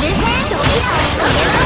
るせえ